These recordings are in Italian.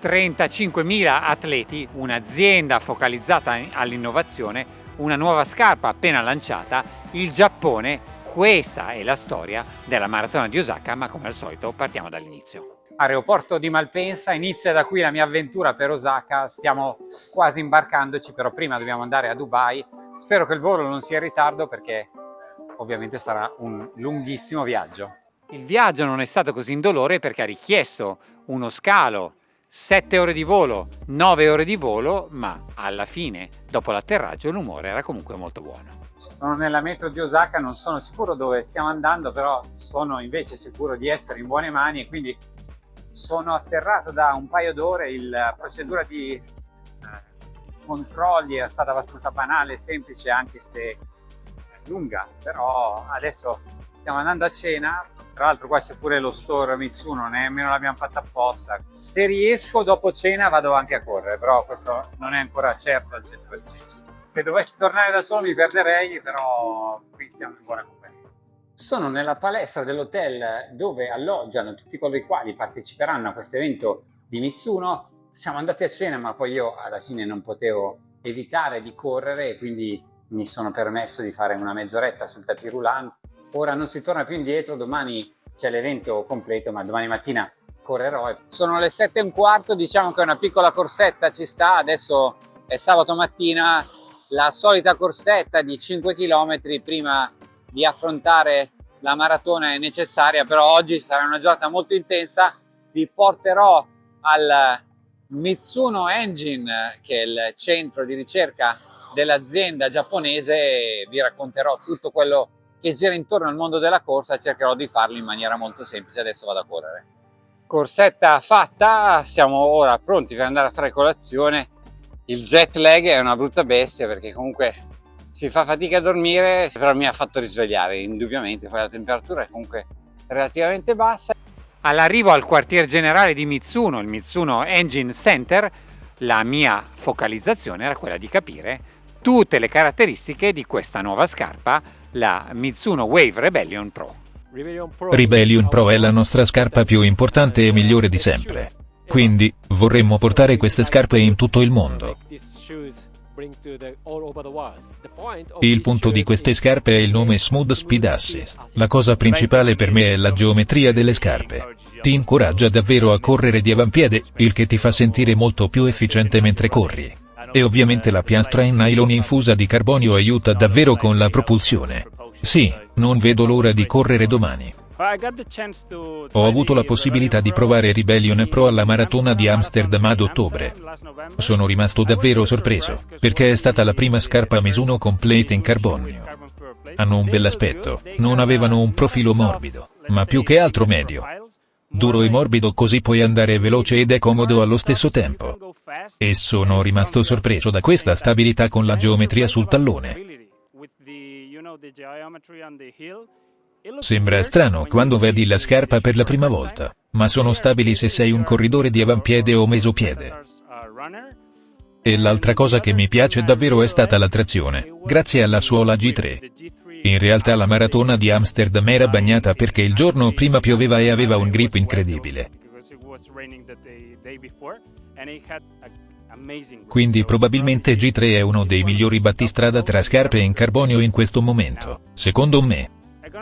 35.000 atleti, un'azienda focalizzata all'innovazione, una nuova scarpa appena lanciata, il Giappone, questa è la storia della maratona di Osaka, ma come al solito partiamo dall'inizio. Aeroporto di Malpensa, inizia da qui la mia avventura per Osaka, stiamo quasi imbarcandoci, però prima dobbiamo andare a Dubai. Spero che il volo non sia in ritardo perché ovviamente sarà un lunghissimo viaggio. Il viaggio non è stato così indolore perché ha richiesto uno scalo 7 ore di volo, 9 ore di volo, ma alla fine, dopo l'atterraggio, l'umore era comunque molto buono. Sono nella metro di Osaka, non sono sicuro dove stiamo andando, però sono invece sicuro di essere in buone mani e quindi sono atterrato da un paio d'ore, la procedura di eh, controlli è stata abbastanza banale, semplice anche se lunga, però adesso stiamo andando a cena, tra l'altro qua c'è pure lo store Mitsuno, nemmeno l'abbiamo fatta apposta. Se riesco dopo cena vado anche a correre, però questo non è ancora certo al 100%. Se dovessi tornare da solo mi perderei, però qui siamo in buona compagnia. Sono nella palestra dell'hotel dove alloggiano tutti coloro i quali parteciperanno a questo evento di Mitsuno. Siamo andati a cena, ma poi io alla fine non potevo evitare di correre, quindi mi sono permesso di fare una mezz'oretta sul tapis Ora non si torna più indietro, domani c'è l'evento completo, ma domani mattina correrò. Sono le sette e un quarto, diciamo che una piccola corsetta ci sta, adesso è sabato mattina, la solita corsetta di 5 km prima di affrontare la maratona è necessaria, però oggi sarà una giornata molto intensa, vi porterò al Mitsuno Engine, che è il centro di ricerca dell'azienda giapponese vi racconterò tutto quello che gira intorno al mondo della corsa cercherò di farlo in maniera molto semplice. Adesso vado a correre. Corsetta fatta, siamo ora pronti per andare a fare colazione. Il jet lag è una brutta bestia perché comunque si fa fatica a dormire, però mi ha fatto risvegliare indubbiamente, poi la temperatura è comunque relativamente bassa. All'arrivo al quartier generale di Mitsuno, il Mitsuno Engine Center, la mia focalizzazione era quella di capire tutte le caratteristiche di questa nuova scarpa, la Mitsuno Wave Rebellion Pro. Rebellion Pro è la nostra scarpa più importante e migliore di sempre. Quindi, vorremmo portare queste scarpe in tutto il mondo. Il punto di queste scarpe è il nome Smooth Speed Assist. La cosa principale per me è la geometria delle scarpe. Ti incoraggia davvero a correre di avampiede, il che ti fa sentire molto più efficiente mentre corri. E ovviamente la piastra in nylon infusa di carbonio aiuta davvero con la propulsione. Sì, non vedo l'ora di correre domani. Ho avuto la possibilità di provare Rebellion Pro alla maratona di Amsterdam ad ottobre. Sono rimasto davvero sorpreso, perché è stata la prima scarpa Mizuno completa in carbonio. Hanno un bell'aspetto, non avevano un profilo morbido, ma più che altro medio. Duro e morbido così puoi andare veloce ed è comodo allo stesso tempo. E sono rimasto sorpreso da questa stabilità con la geometria sul tallone. Sembra strano quando vedi la scarpa per la prima volta, ma sono stabili se sei un corridore di avampiede o mesopiede. E l'altra cosa che mi piace davvero è stata la trazione, grazie alla suola G3. In realtà la maratona di Amsterdam era bagnata perché il giorno prima pioveva e aveva un grip incredibile. Quindi probabilmente G3 è uno dei migliori battistrada tra scarpe in carbonio in questo momento, secondo me.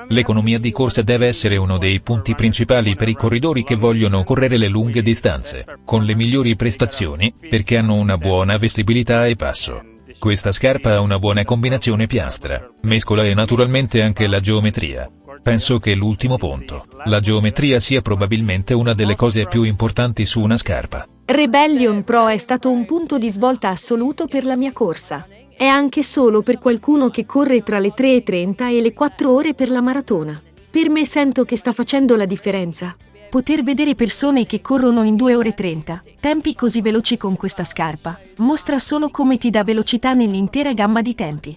L'economia di corsa deve essere uno dei punti principali per i corridori che vogliono correre le lunghe distanze, con le migliori prestazioni, perché hanno una buona vestibilità e passo. Questa scarpa ha una buona combinazione piastra, mescola e naturalmente anche la geometria. Penso che l'ultimo punto, la geometria sia probabilmente una delle cose più importanti su una scarpa. Rebellion Pro è stato un punto di svolta assoluto per la mia corsa. È anche solo per qualcuno che corre tra le 3.30 e le 4 ore per la maratona. Per me sento che sta facendo la differenza. Poter vedere persone che corrono in 2 ore 30, tempi così veloci con questa scarpa, mostra solo come ti dà velocità nell'intera gamma di tempi.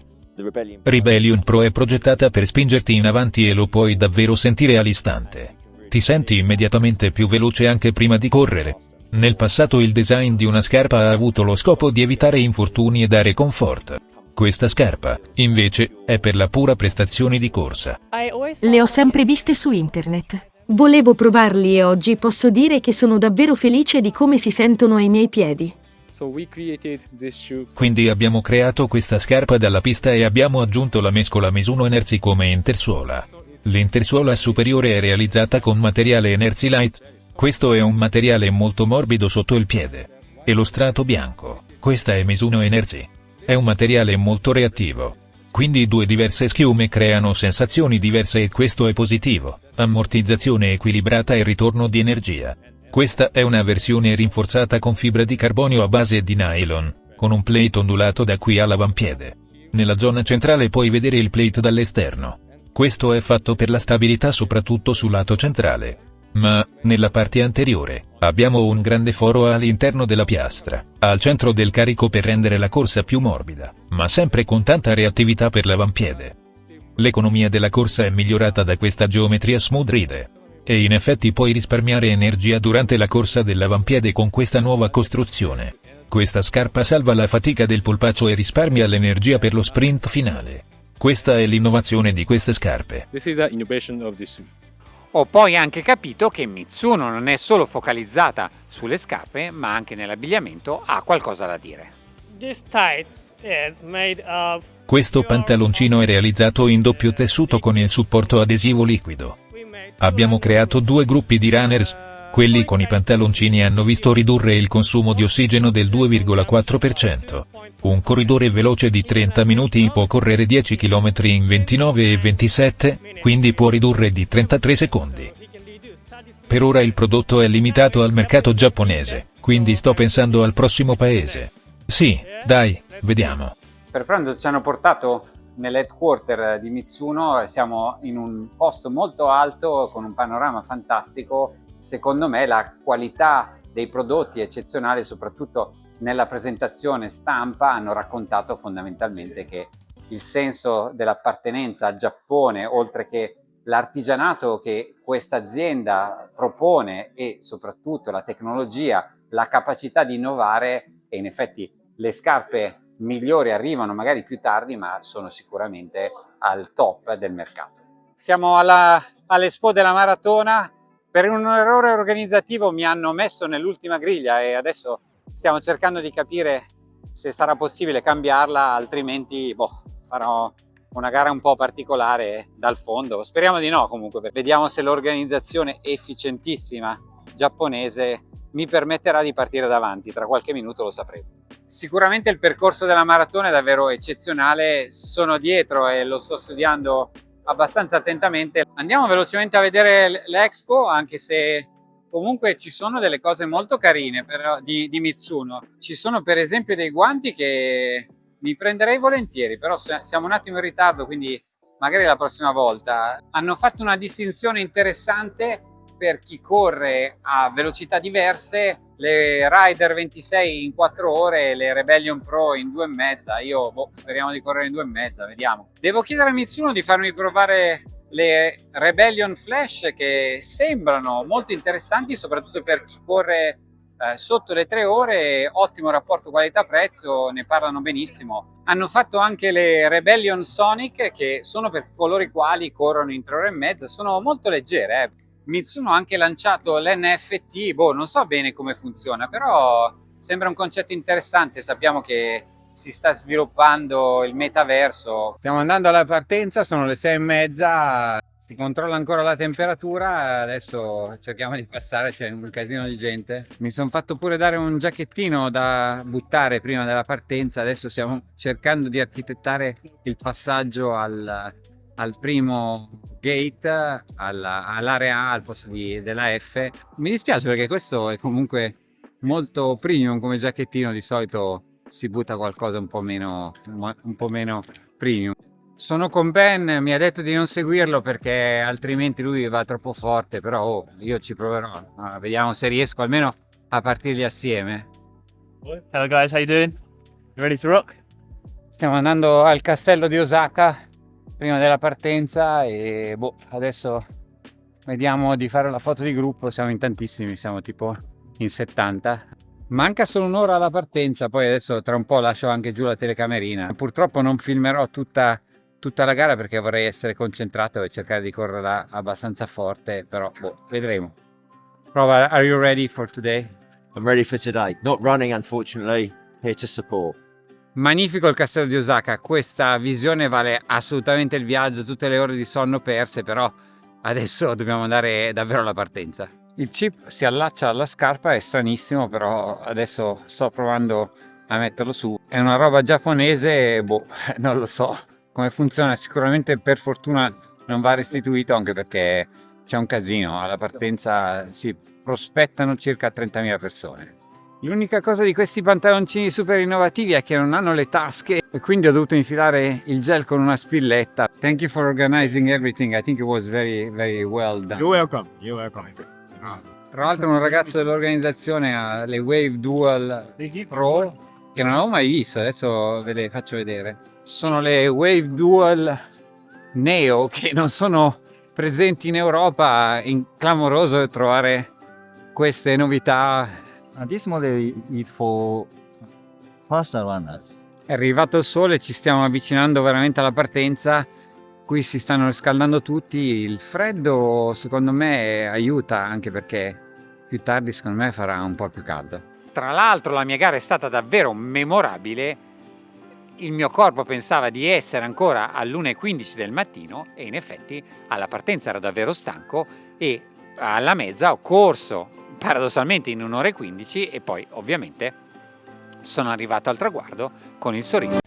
Rebellion Pro è progettata per spingerti in avanti e lo puoi davvero sentire all'istante. Ti senti immediatamente più veloce anche prima di correre. Nel passato il design di una scarpa ha avuto lo scopo di evitare infortuni e dare comfort. Questa scarpa, invece, è per la pura prestazione di corsa. Le ho sempre viste su internet. Volevo provarli e oggi posso dire che sono davvero felice di come si sentono ai miei piedi. Quindi abbiamo creato questa scarpa dalla pista e abbiamo aggiunto la mescola Mizuno Energy come intersuola. L'intersuola superiore è realizzata con materiale Energy Light. Questo è un materiale molto morbido sotto il piede. E lo strato bianco, questa è Mizuno Energy. È un materiale molto reattivo. Quindi due diverse schiume creano sensazioni diverse e questo è positivo. Ammortizzazione equilibrata e ritorno di energia. Questa è una versione rinforzata con fibra di carbonio a base di nylon, con un plate ondulato da qui all'avampiede. Nella zona centrale puoi vedere il plate dall'esterno. Questo è fatto per la stabilità soprattutto sul lato centrale. Ma, nella parte anteriore, abbiamo un grande foro all'interno della piastra, al centro del carico per rendere la corsa più morbida, ma sempre con tanta reattività per l'avampiede. L'economia della corsa è migliorata da questa geometria smooth ride. E in effetti puoi risparmiare energia durante la corsa dell'avampiede con questa nuova costruzione. Questa scarpa salva la fatica del polpaccio e risparmia l'energia per lo sprint finale. Questa è l'innovazione di queste scarpe. Ho poi anche capito che Mitsuno non è solo focalizzata sulle scarpe, ma anche nell'abbigliamento ha qualcosa da dire. Questo pantaloncino è realizzato in doppio tessuto con il supporto adesivo liquido. Abbiamo creato due gruppi di runners, quelli con i pantaloncini hanno visto ridurre il consumo di ossigeno del 2,4%. Un corridore veloce di 30 minuti può correre 10 km in 29 e 27, quindi può ridurre di 33 secondi. Per ora il prodotto è limitato al mercato giapponese, quindi sto pensando al prossimo paese. Sì, dai, vediamo. Per pranzo ci hanno portato nell'headquarter di Mitsuno, siamo in un posto molto alto con un panorama fantastico. Secondo me la qualità dei prodotti è eccezionale, soprattutto nella presentazione stampa hanno raccontato fondamentalmente che il senso dell'appartenenza al Giappone, oltre che l'artigianato che questa azienda propone e soprattutto la tecnologia, la capacità di innovare e in effetti le scarpe migliori arrivano magari più tardi ma sono sicuramente al top del mercato. Siamo all'Expo della Maratona, per un errore organizzativo mi hanno messo nell'ultima griglia e adesso stiamo cercando di capire se sarà possibile cambiarla altrimenti boh, farò una gara un po' particolare dal fondo. Speriamo di no comunque. Vediamo se l'organizzazione efficientissima giapponese mi permetterà di partire davanti. Tra qualche minuto lo sapremo Sicuramente il percorso della maratona è davvero eccezionale, sono dietro e lo sto studiando abbastanza attentamente. Andiamo velocemente a vedere l'Expo, anche se comunque ci sono delle cose molto carine però, di, di Mitsuno. Ci sono per esempio dei guanti che mi prenderei volentieri, però siamo un attimo in ritardo, quindi magari la prossima volta. Hanno fatto una distinzione interessante per chi corre a velocità diverse le Rider 26 in 4 ore le Rebellion Pro in 2 e mezza. Io boh, speriamo di correre in 2 e mezza, vediamo. Devo chiedere a Mitsuno di farmi provare le Rebellion Flash che sembrano molto interessanti, soprattutto per chi corre eh, sotto le 3 ore, ottimo rapporto qualità-prezzo, ne parlano benissimo. Hanno fatto anche le Rebellion Sonic che sono per coloro i quali corrono in 3 ore e mezza, sono molto leggere, eh. Mitsuno ha anche lanciato l'NFT, boh, non so bene come funziona, però sembra un concetto interessante, sappiamo che si sta sviluppando il metaverso. Stiamo andando alla partenza, sono le sei e mezza, si controlla ancora la temperatura, adesso cerchiamo di passare, c'è un casino di gente. Mi sono fatto pure dare un giacchettino da buttare prima della partenza, adesso stiamo cercando di architettare il passaggio al, al primo gate, all'area A al posto di, della F. Mi dispiace perché questo è comunque molto premium come giacchettino, di solito si butta qualcosa un po' meno, un po meno premium. Sono con Ben, mi ha detto di non seguirlo perché altrimenti lui va troppo forte, però oh, io ci proverò, vediamo se riesco almeno a partirli assieme. Hello guys, how you doing? You ready to rock? Stiamo andando al castello di Osaka prima della partenza e boh, adesso vediamo di fare la foto di gruppo, siamo in tantissimi, siamo tipo in 70. Manca solo un'ora alla partenza, poi adesso tra un po' lascio anche giù la telecamerina. Purtroppo non filmerò tutta tutta la gara perché vorrei essere concentrato e cercare di correre abbastanza forte, però boh, vedremo. Prova, are you ready for today? I'm ready for today. Not running, unfortunately. Here to support. Magnifico il castello di Osaka, questa visione vale assolutamente il viaggio, tutte le ore di sonno perse, però adesso dobbiamo andare davvero alla partenza. Il chip si allaccia alla scarpa, è stranissimo, però adesso sto provando a metterlo su. È una roba giapponese, boh, non lo so come funziona. Sicuramente per fortuna non va restituito anche perché c'è un casino. Alla partenza si prospettano circa 30.000 persone. L'unica cosa di questi pantaloncini super innovativi è che non hanno le tasche e quindi ho dovuto infilare il gel con una spilletta. Thank you for organizing everything. I think it was very, very well done. You're welcome. You're welcome. Tra l'altro un ragazzo dell'organizzazione ha le Wave Dual Pro che non avevo mai visto, adesso ve le faccio vedere. Sono le Wave Dual Neo che non sono presenti in Europa, è clamoroso trovare queste novità. Uh, this model is for faster runners. È arrivato il sole, ci stiamo avvicinando veramente alla partenza, qui si stanno riscaldando tutti, il freddo secondo me aiuta anche perché più tardi secondo me farà un po' più caldo. Tra l'altro la mia gara è stata davvero memorabile, il mio corpo pensava di essere ancora all'1.15 del mattino e in effetti alla partenza ero davvero stanco e alla mezza ho corso paradossalmente in un'ora e 15 e poi ovviamente sono arrivato al traguardo con il sorriso.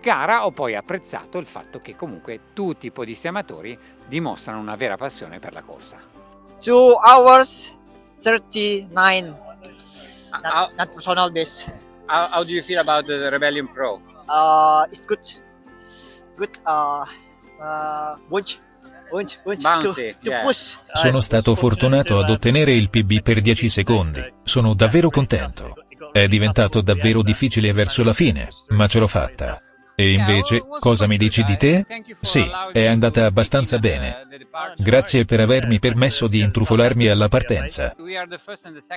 Post gara ho poi apprezzato il fatto che comunque tutti i podisti amatori dimostrano una vera passione per la corsa. 2 hours 39 not, how, not personal best. How, how, do you feel about the Rebellion Pro? Uh, it's good. Good uh, uh, bunch. Bunch, bunch Bouncy, to, yeah. push. Sono stato fortunato ad ottenere il PB per 10 secondi. Sono davvero contento. È diventato davvero difficile verso la fine, ma ce l'ho fatta. E invece, cosa mi dici di te? Sì, è andata abbastanza bene. Grazie per avermi permesso di intrufolarmi alla partenza.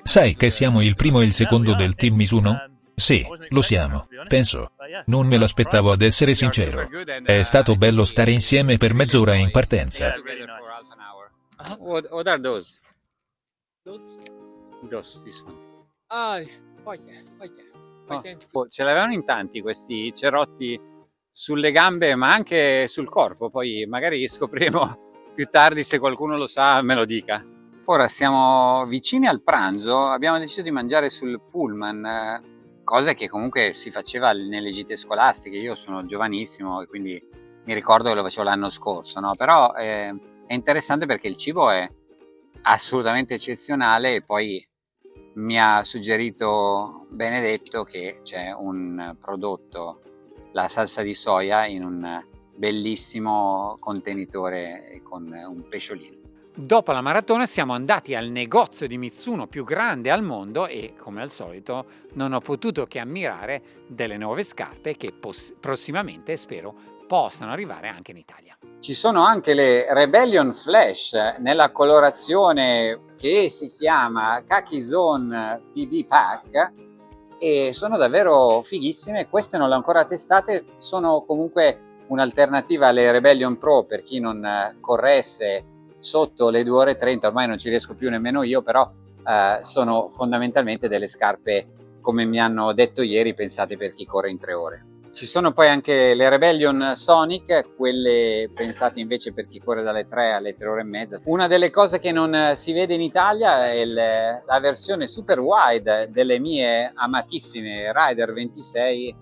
Sai che siamo il primo e il secondo del team Misuno? Sì, lo siamo, penso. Non me l'aspettavo ad essere sincero. È stato bello stare insieme per mezz'ora in partenza. What, what are those? Those, this one. Ah, poi poi Oh, ce l'avevano in tanti questi cerotti sulle gambe ma anche sul corpo, poi magari scopriremo più tardi se qualcuno lo sa me lo dica. Ora siamo vicini al pranzo, abbiamo deciso di mangiare sul pullman, cosa che comunque si faceva nelle gite scolastiche, io sono giovanissimo e quindi mi ricordo che lo facevo l'anno scorso, no? però eh, è interessante perché il cibo è assolutamente eccezionale e poi mi ha suggerito Benedetto che c'è un prodotto, la salsa di soia, in un bellissimo contenitore con un pesciolino. Dopo la maratona siamo andati al negozio di Mitsuno più grande al mondo e, come al solito, non ho potuto che ammirare delle nuove scarpe che prossimamente spero possano arrivare anche in Italia. Ci sono anche le Rebellion Flash nella colorazione che si chiama Khaki Zone PD Pack e sono davvero fighissime, queste non le ho ancora testate, sono comunque un'alternativa alle Rebellion Pro per chi non corresse sotto le 2 ore e 30, ormai non ci riesco più nemmeno io, però eh, sono fondamentalmente delle scarpe come mi hanno detto ieri, pensate per chi corre in 3 ore. Ci sono poi anche le Rebellion Sonic, quelle pensate invece per chi corre dalle 3 alle 3 ore e mezza. Una delle cose che non si vede in Italia è la versione super wide delle mie amatissime Rider 26.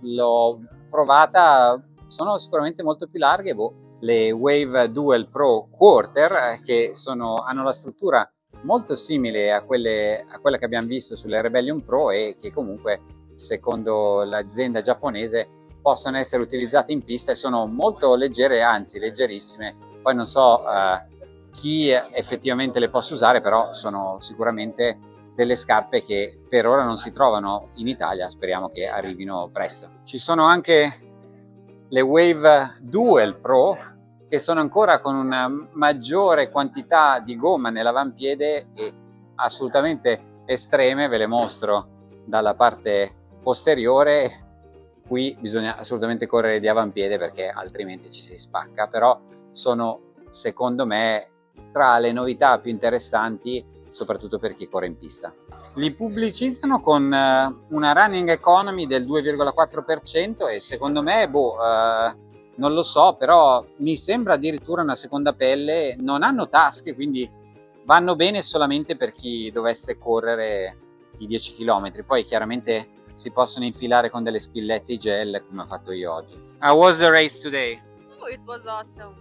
L'ho provata, sono sicuramente molto più larghe, boh, le Wave Dual Pro Quarter che sono, hanno la struttura molto simile a, quelle, a quella che abbiamo visto sulle Rebellion Pro e che comunque secondo l'azienda giapponese possono essere utilizzate in pista e sono molto leggere, anzi leggerissime. Poi non so uh, chi effettivamente le possa usare, però sono sicuramente delle scarpe che per ora non si trovano in Italia, speriamo che arrivino presto. Ci sono anche le Wave Dual Pro che sono ancora con una maggiore quantità di gomma nell'avampiede e assolutamente estreme, ve le mostro dalla parte posteriore qui bisogna assolutamente correre di avampiede perché altrimenti ci si spacca però sono secondo me tra le novità più interessanti soprattutto per chi corre in pista. Li pubblicizzano con eh, una running economy del 2,4% e secondo me boh, eh, non lo so però mi sembra addirittura una seconda pelle. Non hanno tasche quindi vanno bene solamente per chi dovesse correre i 10 km poi chiaramente si possono infilare con delle spillette gel come ho fatto io oggi. How was the race today? Oh, it was awesome.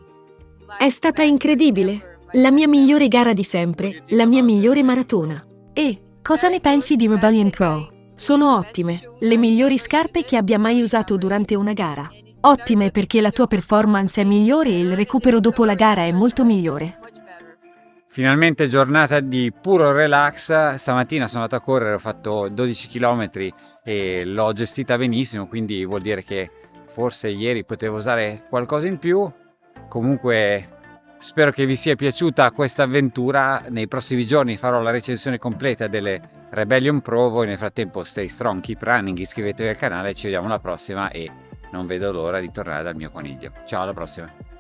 È stata incredibile. La mia migliore gara di sempre, la mia migliore maratona. E cosa ne pensi di Rebellion Pro? Sono ottime, le migliori scarpe che abbia mai usato durante una gara. Ottime perché la tua performance è migliore e il recupero dopo la gara è molto migliore. Finalmente giornata di puro relax, stamattina sono andato a correre, ho fatto 12 km e l'ho gestita benissimo, quindi vuol dire che forse ieri potevo usare qualcosa in più. Comunque spero che vi sia piaciuta questa avventura, nei prossimi giorni farò la recensione completa delle Rebellion Pro, voi nel frattempo stay strong, keep running, iscrivetevi al canale, ci vediamo alla prossima e non vedo l'ora di tornare dal mio coniglio. Ciao alla prossima!